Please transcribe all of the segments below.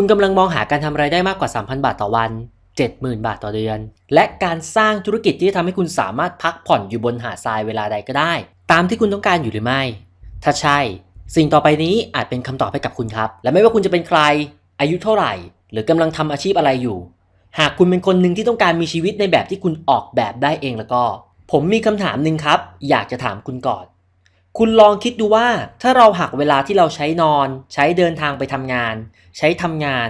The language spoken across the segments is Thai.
คุณกำลังมองหาการทำไรายได้มากกว่า 3,000 บาทต่อวัน 70,000 บาทต่อเดือน และการสร้างธุรกิจที่จะทำให้คุณสามารถพักผ่อนอยู่บนหาดทรายเวลาใดก็ได้ ตามที่คุณต้องการอยู่หรือไม่ ถ้าใช่ สิ่งต่อไปนี้อาจเป็นคำตอบให้กับคุณครับ และไม่ว่าคุณจะเป็นใคร อายุเท่าไหร่ หรือกำลังทำอาชีพอะไรอยู่ หากคุณเป็นคนหนึ่งที่ต้องการมีชีวิตในแบบที่คุณออกแบบได้เองแล้วก็ ผมมีคำถามหนึ่งครับ อยากจะถามคุณก่อน คุณลองคิดดูว่าถ้าเราหักเวลาที่เราใช้นอน ใช้เดินทางไปทำงาน ใช้ทำงาน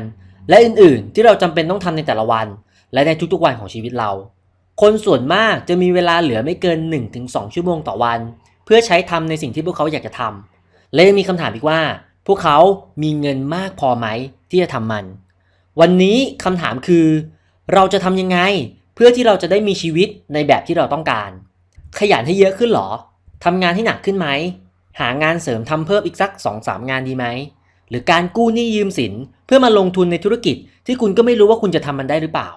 และอื่นๆ ที่เราจำเป็นต้องทำในแต่ละวัน และในทุกๆวันของชีวิตเรา คนส่วนมากจะมีเวลาเหลือไม่เกิน 1-2 ชั่วโมงต่อวัน เพื่อใช้ทำในสิ่งที่พวกเขาอยากจะทำและยังมีคำถามอีกว่า พวกเขามีเงินมากพอไหมที่จะทำมัน วันนี้คำถามคือ เราจะทำยังไง เพื่อที่เราจะได้มีชีวิตในแบบที่เราต้องการ ขยันให้เยอะขึ้นหรอ ทำงานที่หนักขึ้นไหม หางานเสริมทำเพิ่มอีกสัก 2-3 งานดีไหม หรือการกู้หนี้ยืมสินเพื่อมาลงทุนในธุรกิจที่คุณก็ไม่รู้ว่าคุณจะทำมันได้หรือเปล่า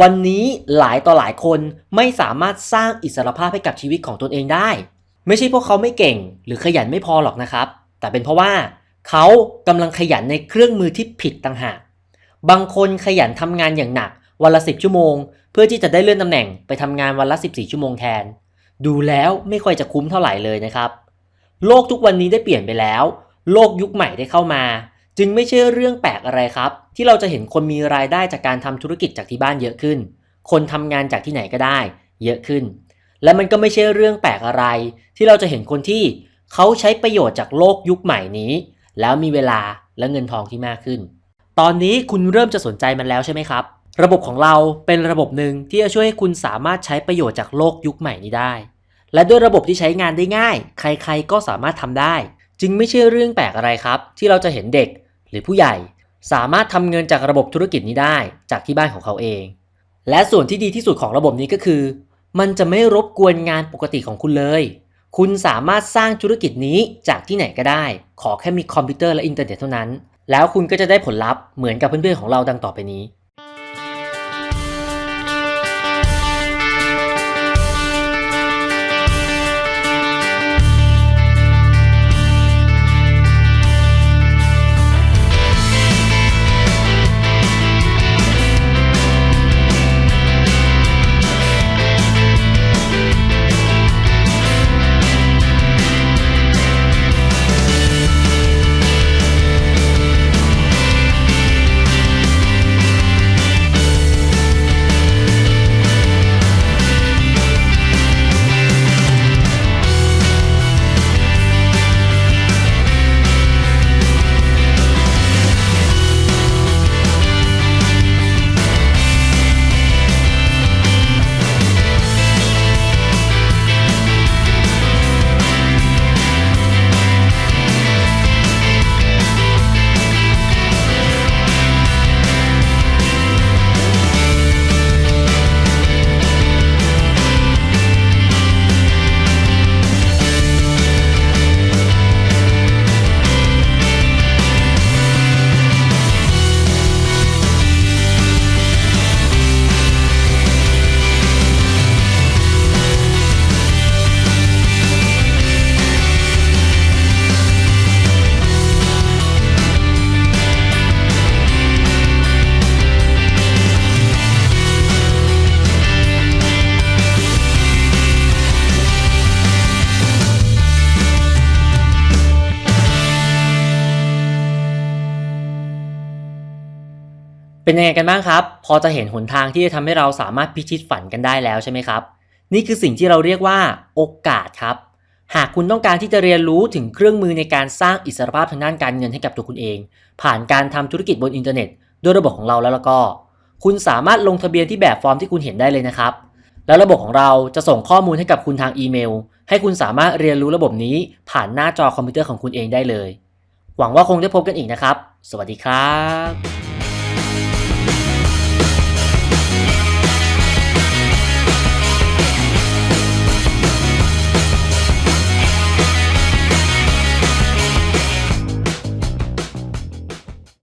วันนี้หลายต่อหลายคนไม่สามารถสร้างอิสรภาพให้กับชีวิตของตนเองได้ ไม่ใช่เพราะเขาไม่เก่ง หรือขยันไม่พอหรอกนะครับ แต่เป็นเพราะว่า เขากำลังขยันในเครื่องมือที่ผิดต่างหาก บางคนขยันทำงานอย่างหนักวันละ 10 ชั่วโมง เพื่อที่จะได้เลื่อนตำแหน่งไปทำงานวันละ 14 ชั่วโมงแทน ดูแล้วไม่ค่อยจะคุ้มเท่าไหร่เลยนะครับ โลกทุกวันนี้ได้เปลี่ยนไปแล้ว โลกยุคใหม่ได้เข้ามา จึงไม่ใช่เรื่องแปลกอะไรครับ ที่เราจะเห็นคนมีรายได้จากการทำธุรกิจจากที่บ้านเยอะขึ้น คนทำงานจากที่ไหนก็ได้ เยอะขึ้น และมันก็ไม่ใช่เรื่องแปลกอะไร ที่เราจะเห็นคนที่เขาใช้ประโยชน์จากโลกยุคใหม่นี้ แล้วมีเวลาและเงินทองที่มากขึ้น ตอนนี้คุณเริ่มจะสนใจมันแล้วใช่ไหมครับ ระบบของเราเป็นระบบหนึ่งที่จะช่วยให้คุณสามารถใช้ประโยชน์จากโลกยุคใหม่นี้ได้ และด้วยระบบที่ใช้งานได้ง่าย ใครๆก็สามารถทำได้ จึงไม่ใช่เรื่องแปลกอะไรครับ ที่เราจะเห็นเด็ก หรือผู้ใหญ่ สามารถทำเงินจากระบบธุรกิจนี้ได้จากที่บ้านของเขาเอง และส่วนที่ดีที่สุดของระบบนี้ก็คือ มันจะไม่รบกวนงานปกติของคุณเลย คุณสามารถสร้างธุรกิจนี้จากที่ไหนก็ได้ ขอแค่มีคอมพิวเตอร์และอินเทอร์เน็ตเท่านั้น แล้วคุณก็จะได้ผลลัพธ์เหมือนกับเพื่อนๆของเราดังต่อไปนี้ เป็นยังไงกันบ้างครับ พอจะเห็นหนทางที่จะทำให้เราสามารถพิชิตฝันกันได้แล้วใช่ไหมครับ นี่คือสิ่งที่เราเรียกว่าโอกาสครับ หากคุณต้องการที่จะเรียนรู้ถึงเครื่องมือในการสร้างอิสรภาพทางด้านการเงินให้กับตัวคุณเอง ผ่านการทำธุรกิจบนอินเทอร์เน็ตด้วยระบบของเราแล้วแล้วก็ คุณสามารถลงทะเบียนที่แบบฟอร์มที่คุณเห็นได้เลยนะครับ แล้วระบบของเราจะส่งข้อมูลให้กับคุณทางอีเมล ให้คุณสามารถเรียนรู้ระบบนี้ผ่านหน้าจอคอมพิวเตอร์ของคุณเองได้เลย หวังว่าคงได้พบกันอีกนะครับ สวัสดีครับ